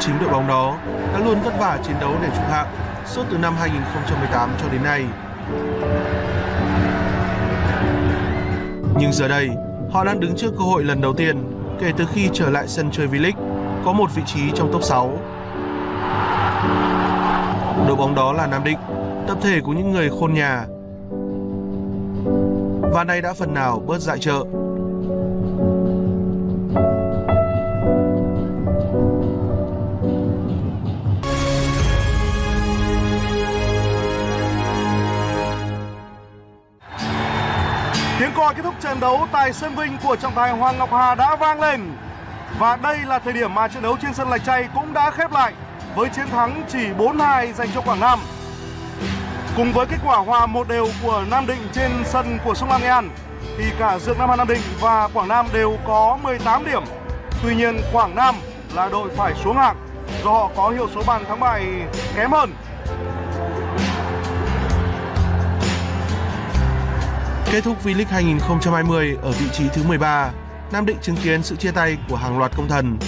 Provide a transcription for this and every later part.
chính đội bóng đó đã luôn vất vả chiến đấu để trụ hạng suốt từ năm 2018 cho đến nay. Nhưng giờ đây, họ đang đứng trước cơ hội lần đầu tiên kể từ khi trở lại sân chơi V-League có một vị trí trong top 6. Đội bóng đó là Nam Định, tập thể của những người khôn nhà. Và nay đã phần nào bớt dại trợ. Tiếng còi kết thúc trận đấu tại sân Vinh của trọng tài Hoàng Ngọc Hà đã vang lên. Và đây là thời điểm mà trận đấu trên sân Lạch Tray cũng đã khép lại với chiến thắng chỉ 4-2 dành cho Quảng Nam. Cùng với kết quả hòa một đều của Nam Định trên sân của Sông Lam Nghệ An, thì cả Dược Nam Hà Nam Định và Quảng Nam đều có 18 điểm. Tuy nhiên Quảng Nam là đội phải xuống hạng do họ có hiệu số bàn thắng bại kém hơn. Kết thúc V-League 2020 ở vị trí thứ 13, Nam Định chứng kiến sự chia tay của hàng loạt công thần.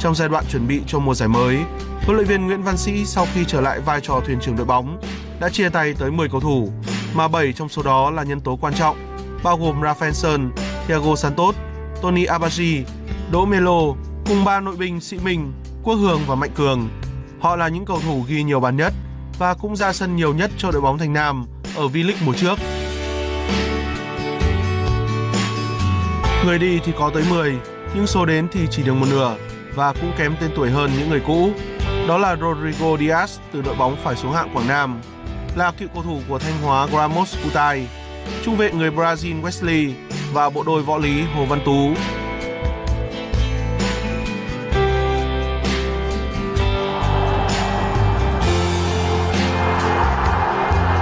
Trong giai đoạn chuẩn bị cho mùa giải mới, huấn luyện viên Nguyễn Văn Sĩ sau khi trở lại vai trò thuyền trưởng đội bóng đã chia tay tới 10 cầu thủ, mà 7 trong số đó là nhân tố quan trọng, bao gồm Rafael Sơn, Thiago Santos, Tony Abaji, Đỗ Melo cùng ba nội binh Sĩ Minh, Quốc Hường và Mạnh Cường. Họ là những cầu thủ ghi nhiều bàn nhất và cũng ra sân nhiều nhất cho đội bóng Thành Nam ở V-League mùa trước. Người đi thì có tới 10, nhưng số đến thì chỉ được một nửa và cũng kém tên tuổi hơn những người cũ. Đó là Rodrigo Diaz từ đội bóng phải xuống hạng Quảng Nam, là cựu cầu thủ của Thanh Hóa Gramos Kutai, trung vệ người Brazil Wesley và bộ đôi võ lý Hồ Văn Tú.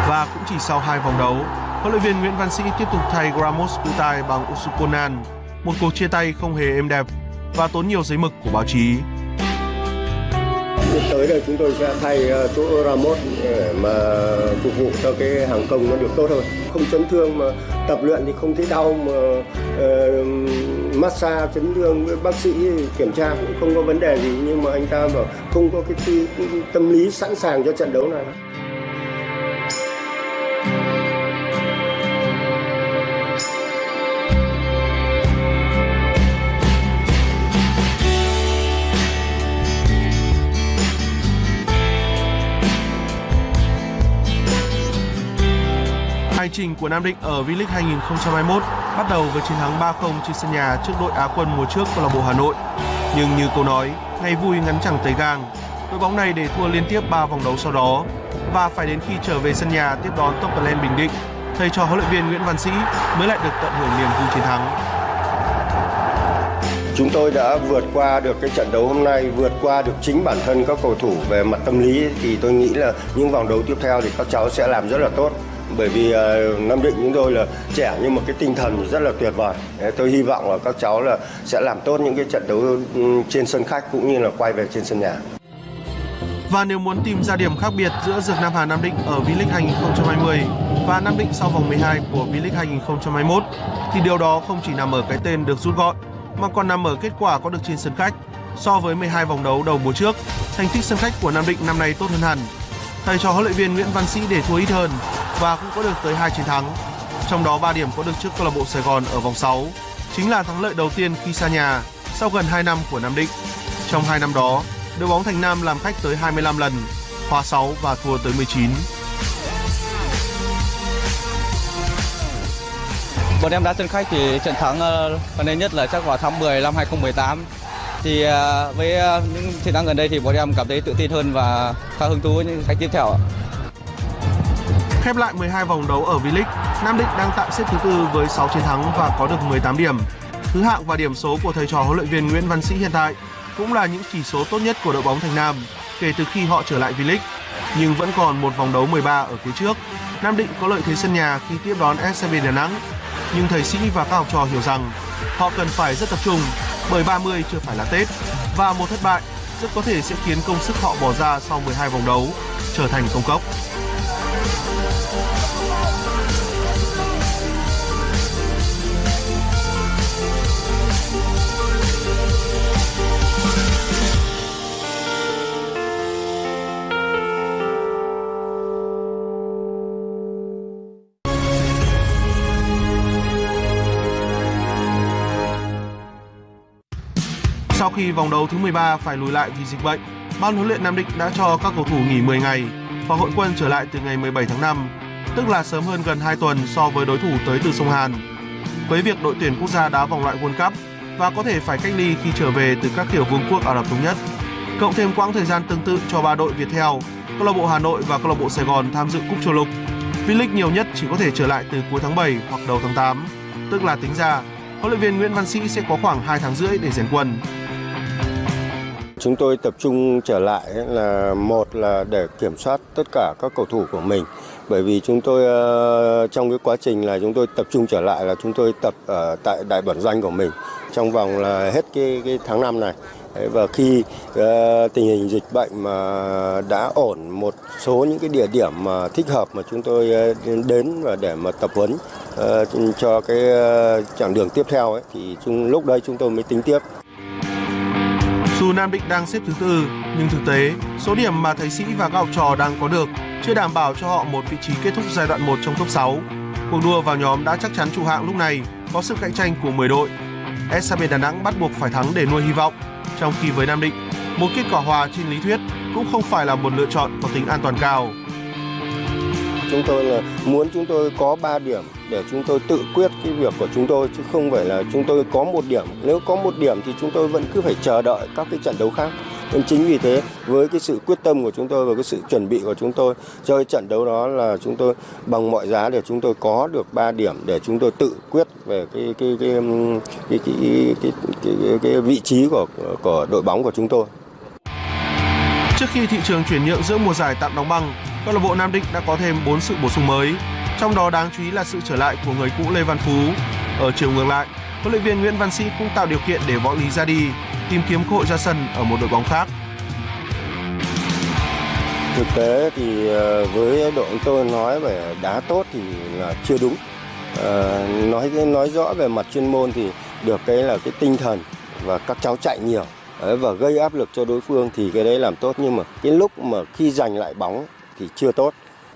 Và cũng chỉ sau hai vòng đấu, huấn luyện viên Nguyễn Văn Sĩ tiếp tục thay Ramos Kutai bằng Usukonan, một cuộc chia tay không hề êm đẹp và tốn nhiều giấy mực của báo chí. Tiếp tới đây chúng tôi sẽ thay ờ, chỗ Ramos để mà phục vụ cho cái hàng công nó được tốt hơn. Không chấn thương mà tập luyện thì không thấy đau mà uh, massage chấn thương với bác sĩ kiểm tra cũng không có vấn đề gì nhưng mà anh ta bảo không có cái tâm lý sẵn sàng cho trận đấu này. Hành trình của Nam Định ở V-League 2021 bắt đầu với chiến thắng 3-0 trên sân nhà trước đội Á quân mùa trước câu lạc bộ Hà Nội. Nhưng như câu nói, ngày vui ngắn chẳng tới gang, đội bóng này để thua liên tiếp 3 vòng đấu sau đó và phải đến khi trở về sân nhà tiếp đón Topperland Bình Định, thầy trò huấn luyện viên Nguyễn Văn Sĩ mới lại được tận hưởng niềm vui chiến thắng. Chúng tôi đã vượt qua được cái trận đấu hôm nay, vượt qua được chính bản thân các cầu thủ về mặt tâm lý thì tôi nghĩ là những vòng đấu tiếp theo thì các cháu sẽ làm rất là tốt bởi vì ờ, Nam Định chúng tôi là trẻ nhưng mà cái tinh thần rất là tuyệt vời. Tôi hy vọng là các cháu là sẽ làm tốt những cái trận đấu trên sân khách cũng như là quay về trên sân nhà. Và nếu muốn tìm ra điểm khác biệt giữa Dược Nam Hà Nam Định ở V-League 2020 và Nam Định sau vòng 12 của V-League 2021 thì điều đó không chỉ nằm ở cái tên được rút gọn mà còn nằm ở kết quả có được trên sân khách. So với 12 vòng đấu đầu mùa trước, thành tích sân khách của Nam Định năm nay tốt hơn hẳn. Thầy trò huấn luyện viên Nguyễn Văn Sĩ để thua ít hơn và cũng có được tới hai chiến thắng. Trong đó 3 điểm có được trước câu lạc bộ Sài Gòn ở vòng 6, chính là thắng lợi đầu tiên khi xa nhà sau gần 2 năm của Nam Định. Trong 2 năm đó, đội bóng Thành Nam làm khách tới 25 lần, hòa 6 và thua tới 19. Bọn em đá sân khách thì trận thắng ờ, gần đây nhất là chắc vào tháng 10 năm 2018. Thì ờ, với ờ, những chiến thắng gần đây thì bọn em cảm thấy tự tin hơn và khá hứng thú với những khách tiếp theo. Khép lại 12 vòng đấu ở V-League, Nam Định đang tạm xếp thứ tư với 6 chiến thắng và có được 18 điểm. Thứ hạng và điểm số của thầy trò huấn luyện viên Nguyễn Văn Sĩ hiện tại cũng là những chỉ số tốt nhất của đội bóng Thành Nam kể từ khi họ trở lại V-League. Nhưng vẫn còn một vòng đấu 13 ở phía trước. Nam Định có lợi thế sân nhà khi tiếp đón SCB Đà Nẵng. Nhưng thầy Sĩ và các học trò hiểu rằng họ cần phải rất tập trung bởi 30 chưa phải là Tết và một thất bại rất có thể sẽ khiến công sức họ bỏ ra sau 12 vòng đấu trở thành công cốc. Sau khi vòng đấu thứ 13 phải lùi lại vì dịch bệnh, ban huấn luyện Nam Định đã cho các cầu thủ nghỉ 10 ngày và hội quân trở lại từ ngày 17 tháng 5, tức là sớm hơn gần 2 tuần so với đối thủ tới từ sông Hàn. Với việc đội tuyển quốc gia đá vòng loại World Cup và có thể phải cách ly khi trở về từ các tiểu vương quốc Ả Rập thống nhất, cộng thêm quãng thời gian tương tự cho ba đội Viettel, câu lạc bộ Hà Nội và câu lạc bộ Sài Gòn tham dự cúp châu lục. V-League nhiều nhất chỉ có thể trở lại từ cuối tháng 7 hoặc đầu tháng 8, tức là tính ra huấn luyện viên Nguyễn Văn Sĩ sẽ có khoảng 2 tháng rưỡi để rèn quân. Chúng tôi tập trung trở lại là một là để kiểm soát tất cả các cầu thủ của mình bởi vì chúng tôi ờ, trong cái quá trình là chúng tôi tập trung trở lại là chúng tôi tập ở tại đại bản doanh của mình trong vòng là hết cái, cái tháng 5 này và khi uh, tình hình dịch bệnh mà đã ổn một số những cái địa điểm mà thích hợp mà chúng tôi ờ, đến và để mà tập huấn uh, cho cái uh, chặng đường tiếp theo ấy, thì chung, lúc đây chúng tôi mới tính tiếp. Nam Định đang xếp thứ tư, nhưng thực tế, số điểm mà thầy Sĩ và các học trò đang có được chưa đảm bảo cho họ một vị trí kết thúc giai đoạn 1 trong top 6. Cuộc đua vào nhóm đã chắc chắn trụ hạng lúc này có sự cạnh tranh của 10 đội. SCB Đà Nẵng bắt buộc phải thắng để nuôi hy vọng, trong khi với Nam Định, một kết quả hòa trên lý thuyết cũng không phải là một lựa chọn có tính an toàn cao. Chúng tôi là muốn chúng tôi có 3 điểm để chúng tôi tự quyết cái việc của chúng tôi chứ không phải là chúng tôi có một điểm. Nếu có một điểm thì chúng tôi vẫn cứ phải chờ đợi các cái trận đấu khác. Nên chính vì thế với cái sự quyết tâm của chúng tôi và cái sự chuẩn bị của chúng tôi cho trận đấu đó là chúng tôi bằng mọi giá để chúng tôi có được 3 điểm để chúng tôi tự quyết về cái cái cái cái cái cái, cái, cái, cái, cái vị trí của của đội bóng của chúng tôi. Trước khi thị trường chuyển nhượng giữa mùa giải tạm đóng băng, câu lạc bộ Nam Định đã có thêm 4 sự bổ sung mới. Trong đó đáng chú ý là sự trở lại của người cũ Lê Văn Phú. Ở chiều ngược lại, huấn luyện viên Nguyễn Văn Sĩ cũng tạo điều kiện để Võ Lý ra đi, tìm kiếm cơ hội ra sân ở một đội bóng khác. Thực tế thì ờ, với đội tôi nói về đá tốt thì là chưa đúng. À, nói nói rõ về mặt chuyên môn thì được cái là cái tinh thần và các cháu chạy nhiều đấy, và gây áp lực cho đối phương thì cái đấy làm tốt nhưng mà cái lúc mà khi giành lại bóng thì chưa tốt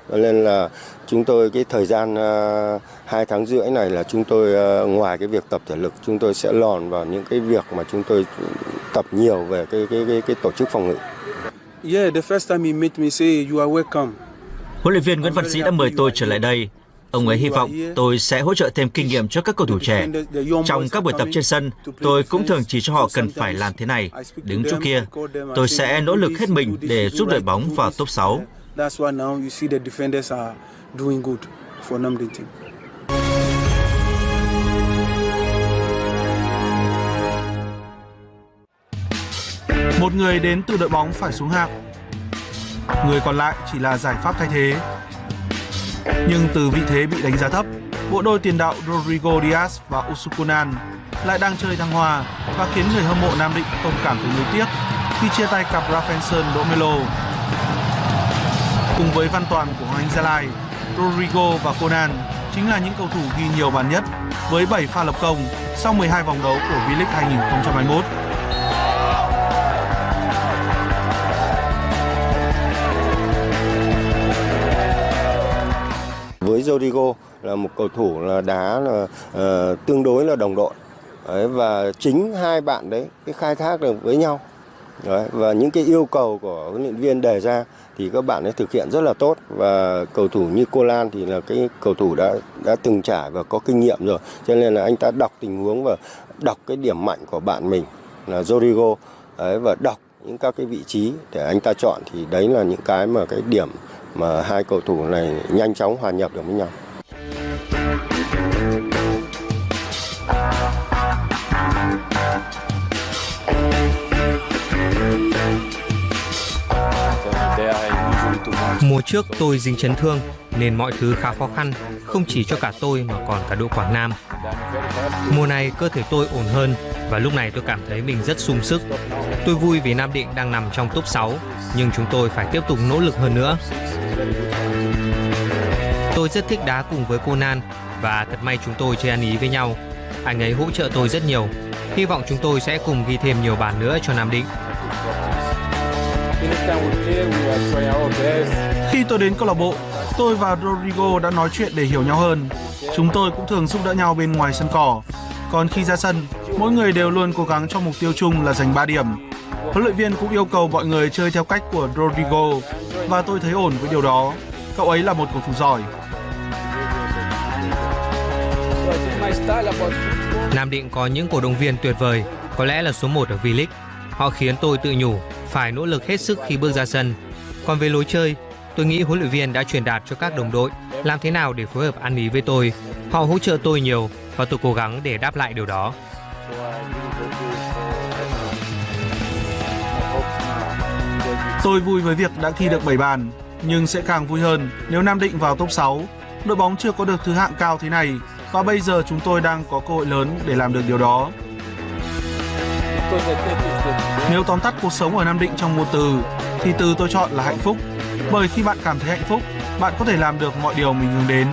nên là chúng tôi cái thời gian uh, hai tháng rưỡi này là chúng tôi uh, ngoài cái việc tập thể lực chúng tôi sẽ lòn vào những cái việc mà chúng tôi tập nhiều về cái cái cái, cái tổ chức phòng ngự. Yeah, the first time he met me say you are welcome. Huấn luyện viên Nguyễn Văn Sĩ đã mời tôi trở lại đây. Ông ấy hy vọng tôi sẽ hỗ trợ thêm kinh nghiệm cho các cầu thủ trẻ. Trong các buổi tập trên sân, tôi cũng thường chỉ cho họ cần phải làm thế này, đứng chỗ kia. Tôi sẽ nỗ lực hết mình để giúp đội bóng vào top 6. That's why now you see the defenders are doing good for Namdi team. Một người đến từ đội bóng phải xuống hạng. Người còn lại chỉ là giải pháp thay thế. Nhưng từ vị thế bị đánh giá thấp, bộ đôi tiền đạo Rodrigo Diaz và Usukunan lại đang chơi thăng hoa và khiến người hâm mộ Nam Định không cảm thấy nuối tiếc khi chia tay cặp Rafael Domelo. Melo. Cùng với Văn Toàn của Hoàng Anh Gia Lai, Rodrigo và Conan chính là những cầu thủ ghi nhiều bàn nhất với 7 pha lập công sau 12 vòng đấu của V-League 2021. Với Rodrigo là một cầu thủ là đá là uh, tương đối là đồng đội đấy, và chính hai bạn đấy cái khai thác được với nhau đấy, và những cái yêu cầu của huấn luyện viên đề ra thì các bạn ấy thực hiện rất là tốt. Và cầu thủ như Cô Lan thì là cái cầu thủ đã đã từng trải và có kinh nghiệm rồi. Cho nên là anh ta đọc tình huống và đọc cái điểm mạnh của bạn mình là Rodrigo. Đấy, và đọc những các cái vị trí để anh ta chọn thì đấy là những cái mà cái điểm mà hai cầu thủ này nhanh chóng hòa nhập được với nhau. Mùa trước tôi dính chấn thương nên mọi thứ khá khó khăn, không chỉ cho cả tôi mà còn cả đội Quảng Nam. Mùa này cơ thể tôi ổn hơn và lúc này tôi cảm thấy mình rất sung sức. Tôi vui vì Nam Định đang nằm trong top 6, nhưng chúng tôi phải tiếp tục nỗ lực hơn nữa. Tôi rất thích đá cùng với Conan và thật may chúng tôi chơi ăn ý với nhau. Anh ấy hỗ trợ tôi rất nhiều. Hy vọng chúng tôi sẽ cùng ghi thêm nhiều bàn nữa cho Nam Định. Khi tôi đến câu lạc bộ, tôi và Rodrigo đã nói chuyện để hiểu nhau hơn. Chúng tôi cũng thường giúp đỡ nhau bên ngoài sân cỏ. Còn khi ra sân, Mỗi người đều luôn cố gắng cho mục tiêu chung là giành 3 điểm. Huấn luyện viên cũng yêu cầu mọi người chơi theo cách của Rodrigo và tôi thấy ổn với điều đó. Cậu ấy là một cầu thủ giỏi. Nam Định có những cổ động viên tuyệt vời, có lẽ là số 1 ở V-League. Họ khiến tôi tự nhủ phải nỗ lực hết sức khi bước ra sân. Còn về lối chơi, tôi nghĩ huấn luyện viên đã truyền đạt cho các đồng đội làm thế nào để phối hợp ăn ý với tôi. Họ hỗ trợ tôi nhiều và tôi cố gắng để đáp lại điều đó. Tôi vui với việc đã ghi được 7 bàn, nhưng sẽ càng vui hơn nếu Nam Định vào top 6. Đội bóng chưa có được thứ hạng cao thế này và bây giờ chúng tôi đang có cơ hội lớn để làm được điều đó. Nếu tóm tắt cuộc sống ở Nam Định trong một từ thì từ tôi chọn là hạnh phúc. Bởi khi bạn cảm thấy hạnh phúc, bạn có thể làm được mọi điều mình hướng đến.